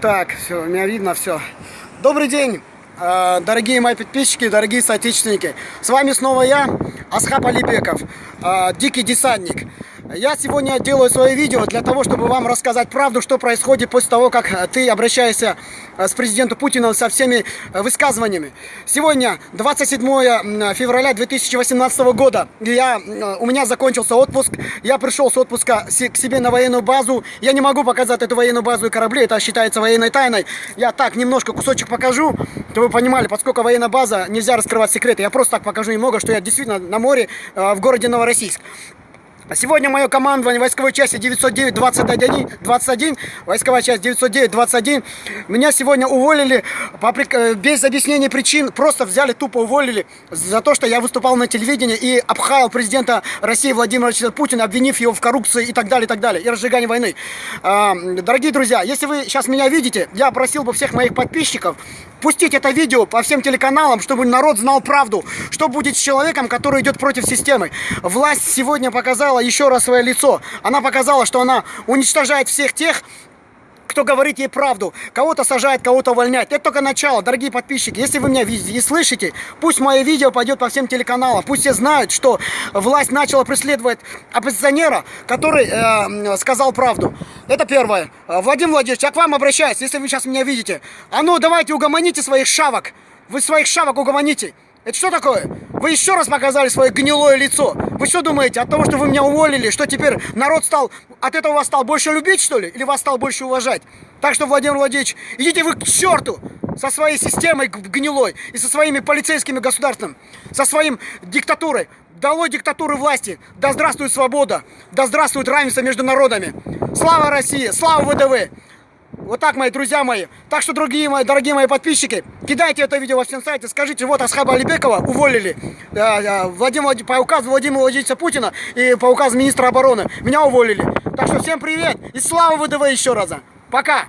Так, все, меня видно, все. Добрый день, э, дорогие мои подписчики, дорогие соотечественники. С вами снова я, Асхаб Алибеков, э, дикий десантник. Я сегодня делаю свое видео для того, чтобы вам рассказать правду, что происходит после того, как э, ты обращаешься э, с президентом Путиным со всеми э, высказываниями. Сегодня 27 февраля 2018 года. Я, у меня закончился отпуск. Я пришел с отпуска к себе на военную базу. Я не могу показать эту военную базу и корабли. Это считается военной тайной. Я так немножко кусочек покажу, чтобы вы понимали, поскольку военная база, нельзя раскрывать секреты. Я просто так покажу немного, что я действительно на море в городе Новороссийск. Сегодня мое командование войсковой части 909-21, войсковая часть 909-21, меня сегодня уволили по, э, без объяснения причин, просто взяли, тупо уволили за то, что я выступал на телевидении и обхаял президента России Владимира Владимировича Путина, обвинив его в коррупции и так далее, и так далее, и разжигании войны. А, дорогие друзья, если вы сейчас меня видите, я просил бы всех моих подписчиков пустить это видео по всем телеканалам, чтобы народ знал правду, что будет с человеком, который идет против системы. Власть сегодня показала еще раз свое лицо. Она показала, что она уничтожает всех тех, кто говорит ей правду. Кого-то сажает, кого-то увольняет. Это только начало, дорогие подписчики. Если вы меня видите и слышите, пусть мое видео пойдет по всем телеканалам. Пусть все знают, что власть начала преследовать оппозиционера, который э, сказал правду. Это первое. Владимир Владимирович, я к вам обращаюсь, если вы сейчас меня видите. А ну, давайте угомоните своих шавок. Вы своих шавок угомоните. Это что такое? Вы еще раз показали свое гнилое лицо. Вы что думаете, от того, что вы меня уволили, что теперь народ стал, от этого вас стал больше любить, что ли? Или вас стал больше уважать? Так что, Владимир Владимирович, идите вы к черту со своей системой гнилой и со своими полицейскими государством, со своим диктатурой. Долой диктатуры власти! Да здравствует свобода! Да здравствует равенство между народами! Слава России! Слава ВДВ! Вот так, мои друзья мои. Так что, другие мои, дорогие мои подписчики, кидайте это видео во всем сайте, скажите, вот Асхаба Алибекова уволили э, Владимир, по указу Владимира Владимировича Путина и по указу министра обороны. Меня уволили. Так что всем привет и слава ВДВ еще раза. Пока!